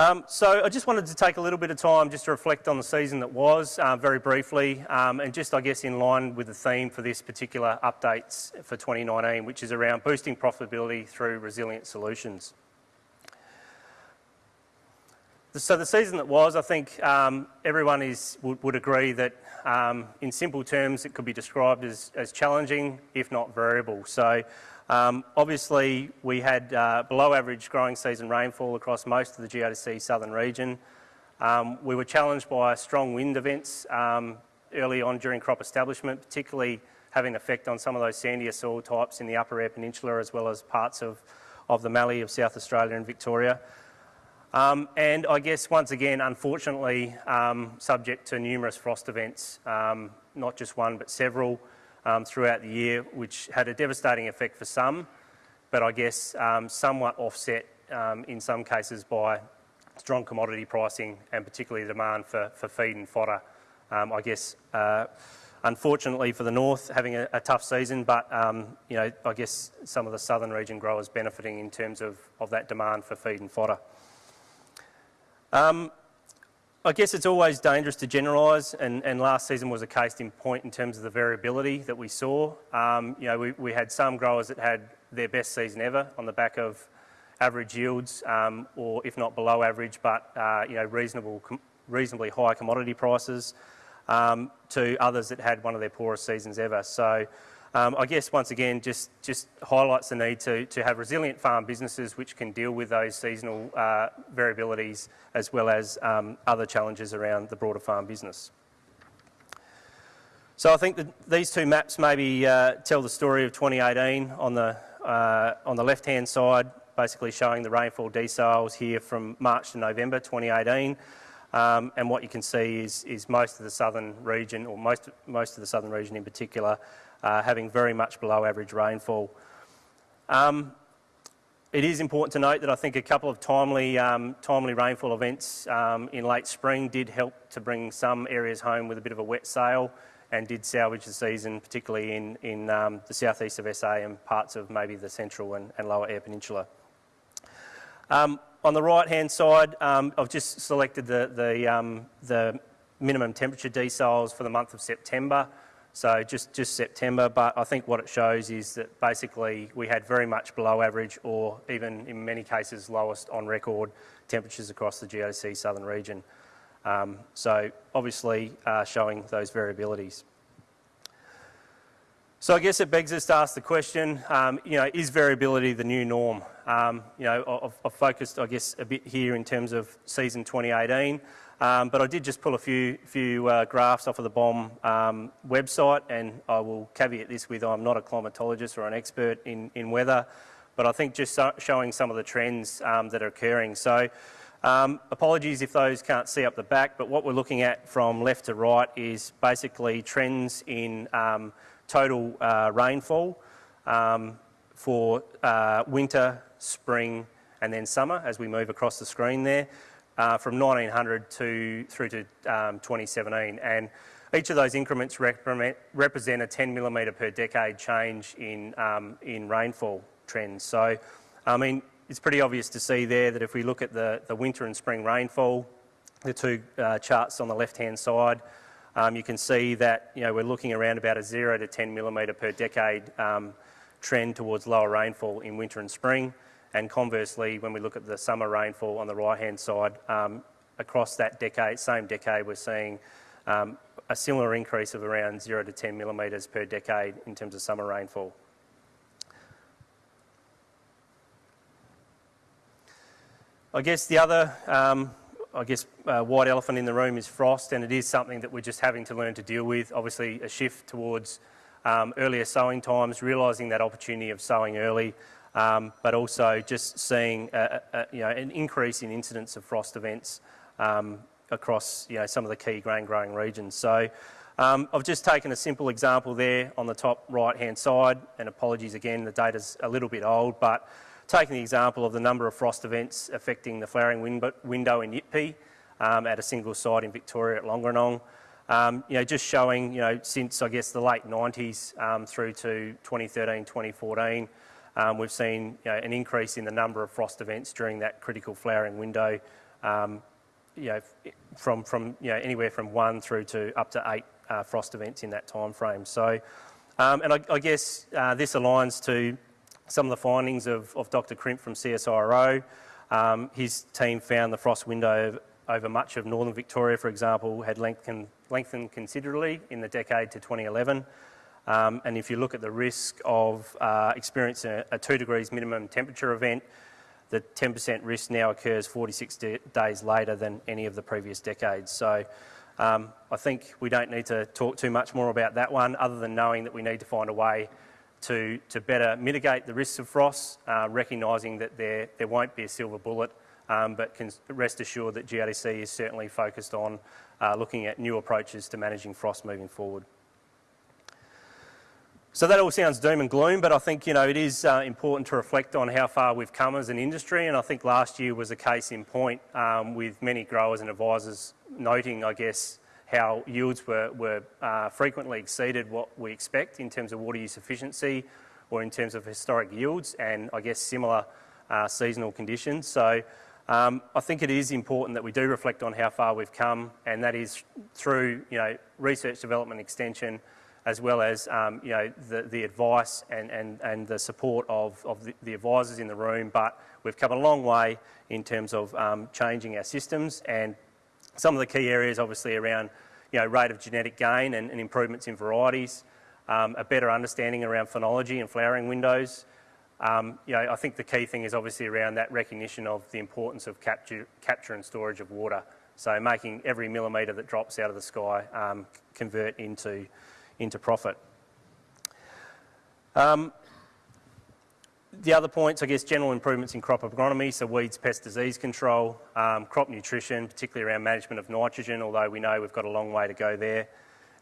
Um, so I just wanted to take a little bit of time just to reflect on the season that was, uh, very briefly, um, and just I guess in line with the theme for this particular updates for 2019, which is around boosting profitability through resilient solutions. So the season that was, I think um, everyone is, would, would agree that um, in simple terms it could be described as, as challenging, if not variable. So um, obviously we had uh, below average growing season rainfall across most of the GRDC southern region. Um, we were challenged by strong wind events um, early on during crop establishment, particularly having effect on some of those sandier soil types in the upper Eyre Peninsula as well as parts of, of the Mallee of South Australia and Victoria. Um, and I guess once again, unfortunately, um, subject to numerous frost events, um, not just one but several um, throughout the year, which had a devastating effect for some, but I guess um, somewhat offset um, in some cases by strong commodity pricing and particularly demand for, for feed and fodder. I guess uh, unfortunately for the north, having a, a tough season, but um, you know, I guess some of the southern region growers benefiting in terms of, of that demand for feed and fodder. Um, I guess it's always dangerous to generalise, and, and, last season was a case in point in terms of the variability that we saw. Um, you know, we, we, had some growers that had their best season ever on the back of average yields, um, or if not below average, but uh, you know, reasonable, reasonably high commodity prices, um, to others that had one of their poorest seasons ever. So um, I guess once again just, just highlights the need to, to have resilient farm businesses which can deal with those seasonal uh, variabilities as well as um, other challenges around the broader farm business. So I think that these two maps maybe uh, tell the story of 2018 on the, uh, on the left hand side basically showing the rainfall deciles here from March to November 2018 um, and what you can see is, is most of the southern region or most, most of the southern region in particular uh, having very much below average rainfall. Um, it is important to note that I think a couple of timely, um, timely rainfall events um, in late spring did help to bring some areas home with a bit of a wet sail and did salvage the season, particularly in, in um, the southeast of SA and parts of maybe the central and, and lower Eyre Peninsula. Um, on the right hand side, um, I've just selected the, the, um, the minimum temperature deciles for the month of September. So just, just September, but I think what it shows is that basically we had very much below average or even in many cases lowest on record temperatures across the GRDC southern region. Um, so obviously uh, showing those variabilities. So I guess it begs us to ask the question, um, you know, is variability the new norm? Um, you know, I've, I've, focused, I guess, a bit here in terms of season 2018. Um, but I did just pull a few, few uh, graphs off of the BOM um, website and I will caveat this with I'm not a climatologist or an expert in, in weather, but I think just so showing some of the trends um, that are occurring. So um, apologies if those can't see up the back, but what we're looking at from left to right is basically trends in um, total uh, rainfall um, for uh, winter, spring and then summer as we move across the screen there uh, from 1900 to through to um, 2017. And each of those increments represent a 10 millimetre per decade change in, um, in rainfall trends. So, I mean, it's pretty obvious to see there that if we look at the, the winter and spring rainfall, the two uh, charts on the left-hand side, um, you can see that you know, we're looking around about a 0 to 10 millimetre per decade um, trend towards lower rainfall in winter and spring. And conversely, when we look at the summer rainfall on the right-hand side, um, across that decade, same decade, we're seeing um, a similar increase of around 0 to 10 millimetres per decade in terms of summer rainfall. I guess the other, um, I guess, uh, white elephant in the room is frost, and it is something that we're just having to learn to deal with. Obviously, a shift towards um, earlier sowing times, realising that opportunity of sowing early, um, but also just seeing a, a, you know, an increase in incidence of frost events um, across you know, some of the key grain growing regions. So um, I've just taken a simple example there on the top right hand side and apologies again the data's a little bit old but taking the example of the number of frost events affecting the flowering win window in Yitpi um, at a single site in Victoria at Longerenong. Um, you know, just showing, you know, since I guess the late 90s um, through to 2013, 2014, um, we've seen you know, an increase in the number of frost events during that critical flowering window um, you know, from, from you know, anywhere from one through to up to eight uh, frost events in that time frame. So, um, and I, I guess uh, this aligns to some of the findings of, of Dr. Crimp from CSIRO. Um, his team found the frost window over much of northern Victoria, for example, had lengthened, lengthened considerably in the decade to 2011. Um, and if you look at the risk of uh, experiencing a, a, two degrees minimum temperature event, the 10% risk now occurs 46 days later than any of the previous decades. So um, I think we don't need to talk too much more about that one other than knowing that we need to find a way to, to better mitigate the risks of frost, uh, recognising that there, there won't be a silver bullet, um, but can rest assured that GRDC is certainly focused on uh, looking at new approaches to managing frost moving forward. So that all sounds doom and gloom, but I think you know it is uh, important to reflect on how far we've come as an industry, and I think last year was a case in point um, with many growers and advisors noting, I guess, how yields were, were uh, frequently exceeded what we expect in terms of water use efficiency or in terms of historic yields, and I guess similar uh, seasonal conditions. So um, I think it is important that we do reflect on how far we've come, and that is through you know research, development, extension as well as um, you know, the, the advice and, and, and the support of, of the, the, advisors in the room. But we've come a long way in terms of um, changing our systems and some of the key areas obviously around you know, rate of genetic gain and, and improvements in varieties, um, a better understanding around phenology and flowering windows. Um, you know, I think the key thing is obviously around that recognition of the importance of capture, capture and storage of water. So making every millimetre that drops out of the sky um, convert into into profit. Um, the other points, I guess, general improvements in crop agronomy, so weeds, pest, disease control, um, crop nutrition, particularly around management of nitrogen, although we know we've got a long way to go there,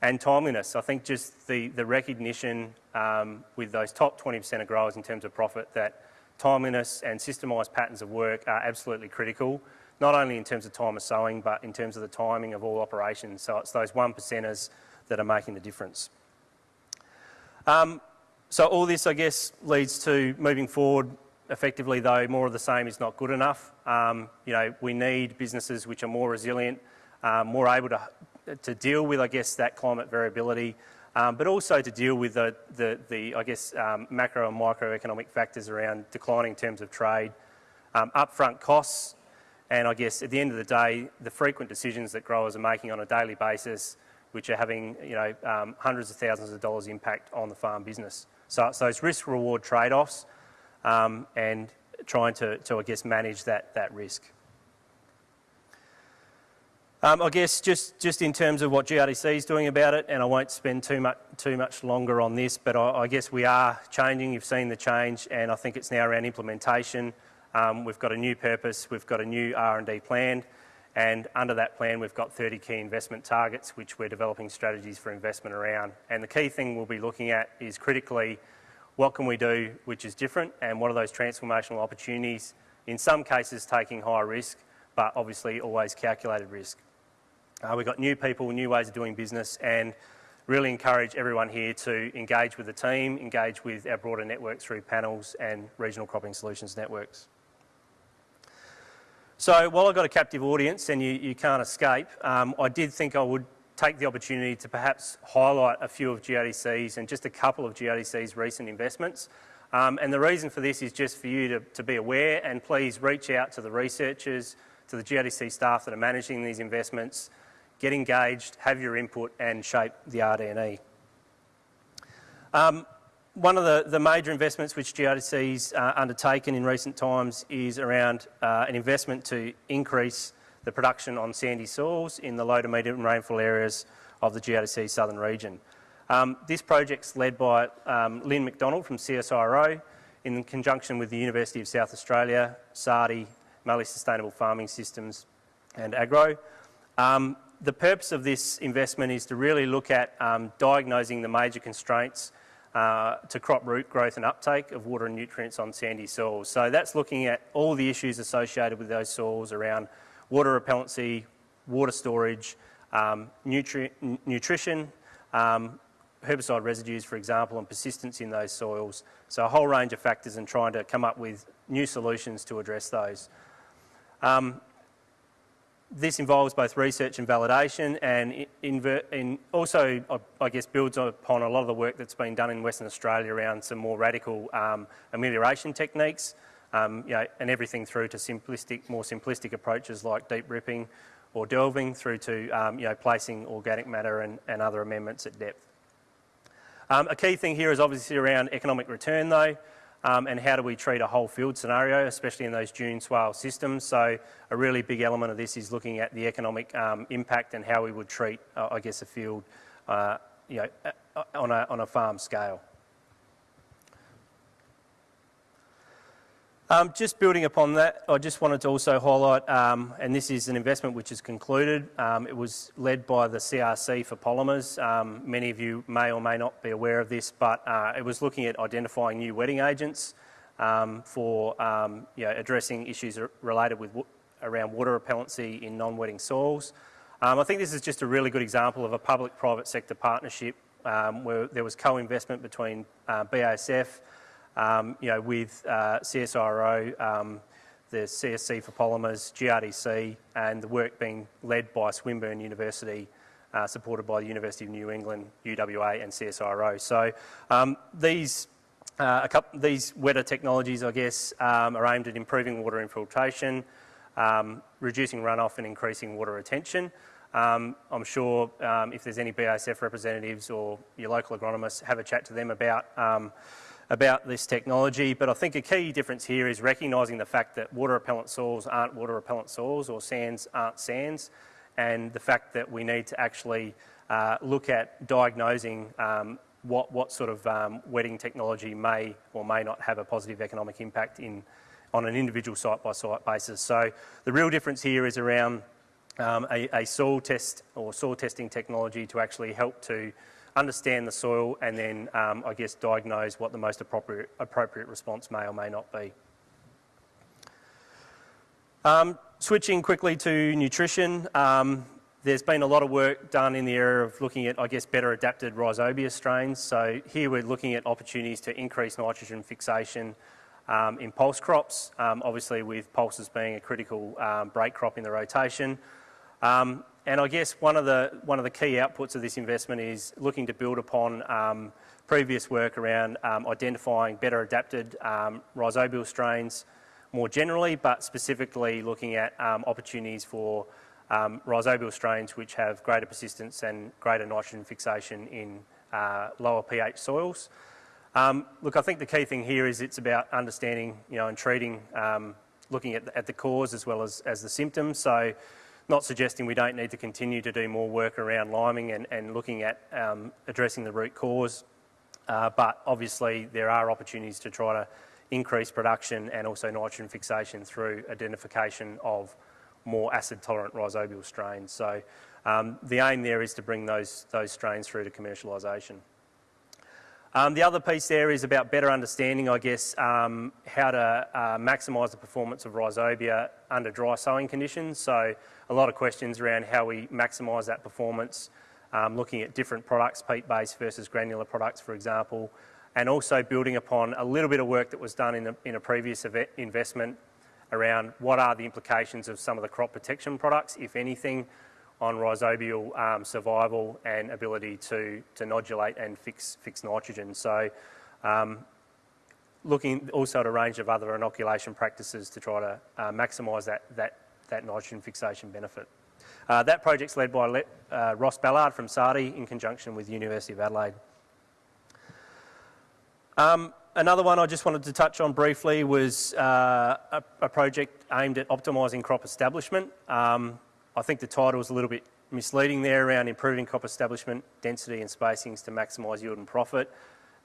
and timeliness. I think just the, the recognition um, with those top 20% of growers in terms of profit that timeliness and systemised patterns of work are absolutely critical, not only in terms of time of sowing, but in terms of the timing of all operations. So it's those one percenters that are making the difference. Um, so all this, I guess, leads to moving forward effectively, though more of the same is not good enough. Um, you know, we need businesses which are more resilient, um, more able to, to deal with, I guess, that climate variability, um, but also to deal with the, the, the I guess, um, macro and microeconomic factors around declining terms of trade, um, upfront costs, and I guess at the end of the day, the frequent decisions that growers are making on a daily basis which are having you know, um, hundreds of thousands of dollars impact on the farm business. So, it's risk-reward trade-offs um, and trying to, to, I guess, manage that, that risk. Um, I guess just, just in terms of what GRDC is doing about it, and I won't spend too much, too much longer on this, but I, I guess we are changing. You've seen the change, and I think it's now around implementation. Um, we've got a new purpose. We've got a new R&D plan. And under that plan, we've got 30 key investment targets, which we're developing strategies for investment around. And the key thing we'll be looking at is critically, what can we do which is different and what are those transformational opportunities, in some cases taking higher risk, but obviously always calculated risk. Uh, we've got new people, new ways of doing business and really encourage everyone here to engage with the team, engage with our broader network through panels and regional cropping solutions networks. So while I've got a captive audience and you, you can't escape, um, I did think I would take the opportunity to perhaps highlight a few of GRDC's and just a couple of GRDC's recent investments. Um, and the reason for this is just for you to, to be aware and please reach out to the researchers, to the GRDC staff that are managing these investments, get engaged, have your input and shape the RD&E. Um, one of the, the major investments which GRDC's uh, undertaken in recent times is around uh, an investment to increase the production on sandy soils in the low to medium rainfall areas of the GRDC southern region. Um, this project's led by um, Lynne Macdonald from CSIRO in conjunction with the University of South Australia, SARDI, Mallee Sustainable Farming Systems and Agro. Um, the purpose of this investment is to really look at um, diagnosing the major constraints uh, to crop root growth and uptake of water and nutrients on sandy soils. So that's looking at all the issues associated with those soils around water repellency, water storage, um, nutri nutrition, um, herbicide residues, for example, and persistence in those soils. So a whole range of factors and trying to come up with new solutions to address those. Um, this involves both research and validation and in, also, I guess, builds upon a lot of the work that's been done in Western Australia around some more radical um, amelioration techniques, um, you know, and everything through to simplistic, more simplistic approaches like deep ripping or delving through to, um, you know, placing organic matter and, and other amendments at depth. Um, a key thing here is obviously around economic return though um, and how do we treat a whole field scenario, especially in those dune swale systems. So a really big element of this is looking at the economic um, impact and how we would treat, uh, I guess, a field uh, you know, uh, on, a, on a farm scale. Um, just building upon that, I just wanted to also highlight, um, and this is an investment which is concluded. Um, it was led by the CRC for polymers. Um, many of you may or may not be aware of this, but uh, it was looking at identifying new wetting agents for addressing issues related with around water repellency in non-wetting soils. I think this is just a really good example of a public-private sector partnership where there was co-investment between uh, BASF, um, you know, with uh, CSIRO, um, the CRC for Polymers, GRDC, and the work being led by Swinburne University, uh, supported by the University of New England, UWA, and CSIRO. So um, these uh, couple, these wetter technologies, I guess, um, are aimed at improving water infiltration, um, reducing runoff and increasing water retention. Um, I'm sure um, if there's any BASF representatives or your local agronomists, have a chat to them about um, about this technology, but I think a key difference here is recognising the fact that water repellent soils aren't water repellent soils or sands aren't sands, and the fact that we need to actually uh, look at diagnosing um, what, what sort of um, wetting technology may or may not have a positive economic impact in, on an individual site-by-site basis. So the real difference here is around um, a, a soil test or soil testing technology to actually help to understand the soil and then, um, I guess, diagnose what the most appropriate, appropriate response may or may not be. Um, switching quickly to nutrition, um, there's been a lot of work done in the area of looking at, I guess, better adapted rhizobia strains. So here we're looking at opportunities to increase nitrogen fixation um, in pulse crops, um, obviously with pulses being a critical um, break crop in the rotation. Um, and I guess one of the one of the key outputs of this investment is looking to build upon um, previous work around um, identifying better adapted um, rhizobial strains more generally, but specifically looking at um, opportunities for um, rhizobial strains which have greater persistence and greater nitrogen fixation in uh, lower pH soils. Um, look, I think the key thing here is it's about understanding, you know, and treating, looking at the, at the cause as well as, as the symptoms. So not suggesting we don't need to continue to do more work around liming and, and looking at um, addressing the root cause, uh, but obviously there are opportunities to try to increase production and also nitrogen fixation through identification of more acid tolerant rhizobial strains. So um, the aim there is to bring those, those strains through to commercialisation. Um, the other piece there is about better understanding, I guess, um, how to uh, maximise the performance of rhizobia under dry sowing conditions. So a lot of questions around how we maximise that performance, um, looking at different products, peat-based versus granular products, for example, and also building upon a little bit of work that was done in a, in a previous investment around what are the implications of some of the crop protection products, if anything, on rhizobial um, survival and ability to, to nodulate and fix, fix nitrogen. So um, looking also at a range of other inoculation practices to try to uh, maximise that, that, that nitrogen fixation benefit. Uh, that project's led by uh, Ross Ballard from SARDI in conjunction with University of Adelaide. Um, another one I just wanted to touch on briefly was uh, a, a, project aimed at optimising crop establishment. Um, I think the title was a little bit misleading there around improving crop establishment, density and spacings to maximise yield and profit.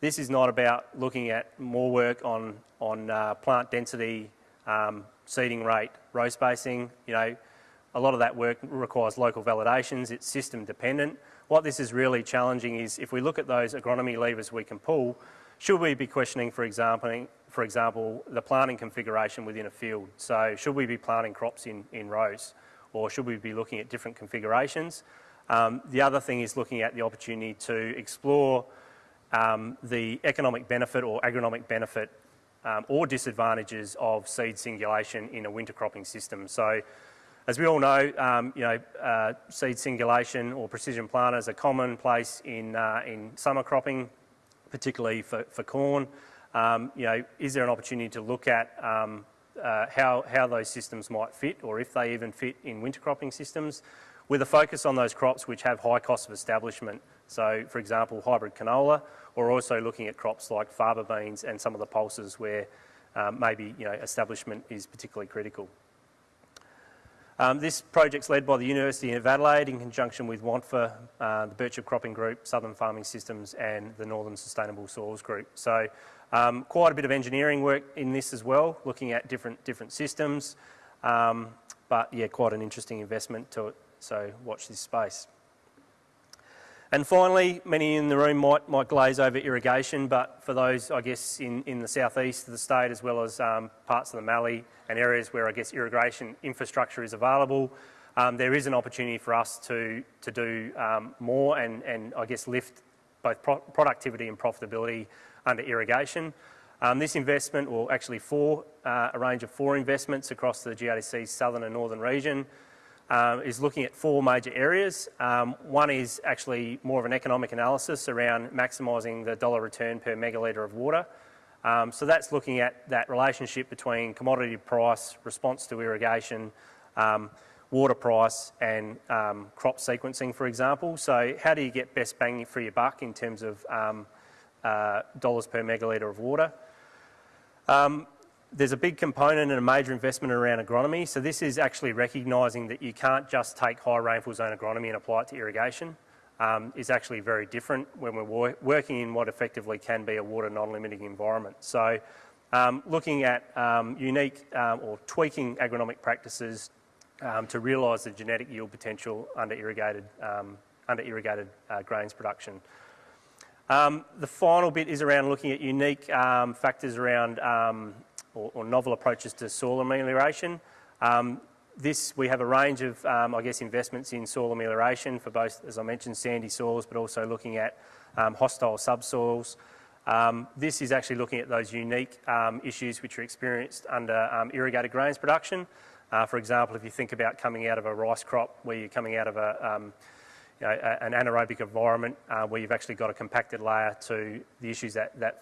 This is not about looking at more work on, on uh, plant density, um, seeding rate, row spacing. You know, a lot of that work requires local validations. It's system dependent. What this is really challenging is if we look at those agronomy levers we can pull, should we be questioning, for example, for example, the planting configuration within a field? So should we be planting crops in, in rows? or should we be looking at different configurations? Um, the other thing is looking at the opportunity to explore um, the economic benefit or agronomic benefit um, or disadvantages of seed singulation in a winter cropping system. So As we all know, um, you know, uh, seed singulation or precision planters are commonplace in, uh, in summer cropping, particularly for, for corn. Um, you know, is there an opportunity to look at um, uh, how, how those systems might fit or if they even fit in winter cropping systems with a focus on those crops which have high cost of establishment. So, for example, hybrid canola, or also looking at crops like faba beans and some of the pulses where um, maybe you know, establishment is particularly critical. Um, this project's led by the University of Adelaide in conjunction with WANTFA, uh, the Birchip Cropping Group, Southern Farming Systems and the Northern Sustainable Soils Group. So um, quite a bit of engineering work in this as well, looking at different, different systems. Um, but yeah, quite an interesting investment to it, so watch this space. And finally, many in the room might, might glaze over irrigation, but for those, I guess, in, in the southeast of the state, as well as um, parts of the Mallee and areas where I guess irrigation infrastructure is available, um, there is an opportunity for us to, to do um, more and, and I guess lift both pro productivity and profitability under irrigation. Um, this investment, or actually four, uh, a range of four investments across the GRDC's southern and northern region, um, is looking at four major areas. Um, one is actually more of an economic analysis around maximising the dollar return per megalitre of water. Um, so that's looking at that relationship between commodity price, response to irrigation, um, water price and um, crop sequencing, for example. So how do you get best bang for your buck in terms of uh, dollars per megalitre of water? Um, there's a big component and a major investment around agronomy. So this is actually recognising that you can't just take high rainfall zone agronomy and apply it to irrigation. Um, is actually very different when we're wor working in what effectively can be a water non-limiting environment. So um, looking at um, unique um, or tweaking agronomic practices um, to realise the genetic yield potential under irrigated, um, under irrigated uh, grains production. the final bit is around looking at unique factors around or, or novel approaches to soil amelioration. Um, this, we have a range of, um, I guess, investments in soil amelioration for both, as I mentioned, sandy soils, but also looking at um, hostile subsoils. Um, this is actually looking at those unique um, issues which are experienced under um, irrigated grains production. Uh, for example, if you think about coming out of a rice crop where you're coming out of a, um, you know, an anaerobic environment uh, where you've actually got a compacted layer to the issues that, that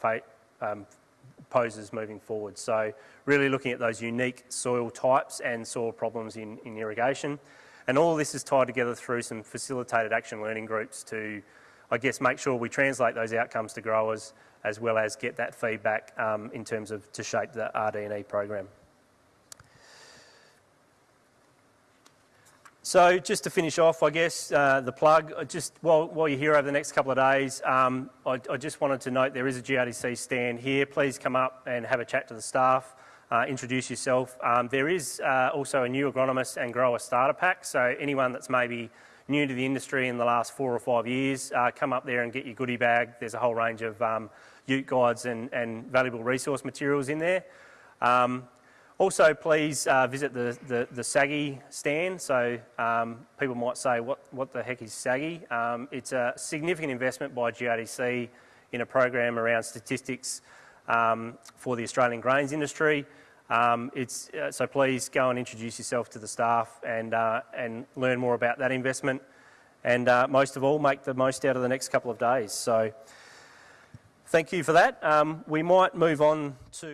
poses moving forward. So really looking at those unique soil types and soil problems in, in irrigation. And all this is tied together through some facilitated action learning groups to, I guess, make sure we translate those outcomes to growers as well as get that feedback um, in terms of to shape the RD&E program. So just to finish off, I guess, uh, the plug, uh, just while, while you're here over the next couple of days, um, I, I, just wanted to note there is a GRDC stand here. Please come up and have a chat to the staff, uh, introduce yourself. Um, there is uh, also a new agronomist and grower starter pack, so anyone that's maybe new to the industry in the last four or five years, uh, come up there and get your goodie bag. There's a whole range of um, ute guides and, and, valuable resource materials in there. Um, also, please uh, visit the, the, the, SAGI stand. So um, people might say, what, what the heck is SAGI? Um, it's a significant investment by GRDC in a program around statistics um, for the Australian grains industry. Um, it's, uh, so please go and introduce yourself to the staff and, uh, and learn more about that investment. And uh, most of all, make the most out of the next couple of days. So thank you for that. Um, we might move on to